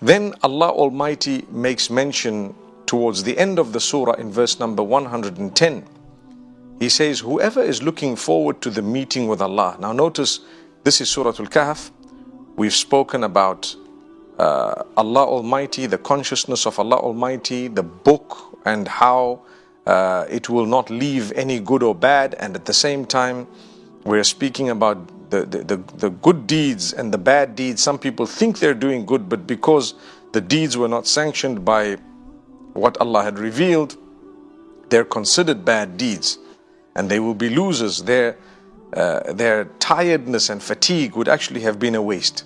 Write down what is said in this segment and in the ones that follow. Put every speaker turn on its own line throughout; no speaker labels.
Then Allah Almighty makes mention towards the end of the surah in verse number 110. He says, Whoever is looking forward to the meeting with Allah. Now, notice this is Surah Al Kahf. We've spoken about uh, Allah Almighty, the consciousness of Allah Almighty, the book, and how uh, it will not leave any good or bad. And at the same time, we're speaking about the, the, the, good deeds and the bad deeds. Some people think they're doing good, but because the deeds were not sanctioned by what Allah had revealed, they're considered bad deeds and they will be losers. Their, uh, their tiredness and fatigue would actually have been a waste.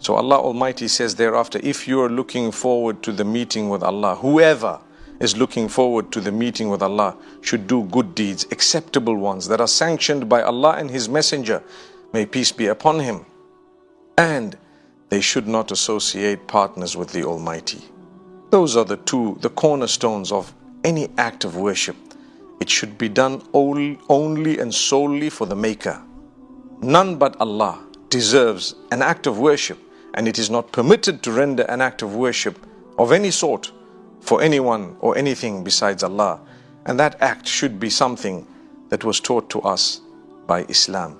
So Allah Almighty says thereafter, if you are looking forward to the meeting with Allah, whoever is looking forward to the meeting with Allah should do good deeds, acceptable ones that are sanctioned by Allah and His Messenger. May peace be upon him. And they should not associate partners with the Almighty. Those are the two, the cornerstones of any act of worship. It should be done only, only and solely for the Maker. None but Allah deserves an act of worship and it is not permitted to render an act of worship of any sort for anyone or anything besides Allah. And that act should be something that was taught to us by Islam.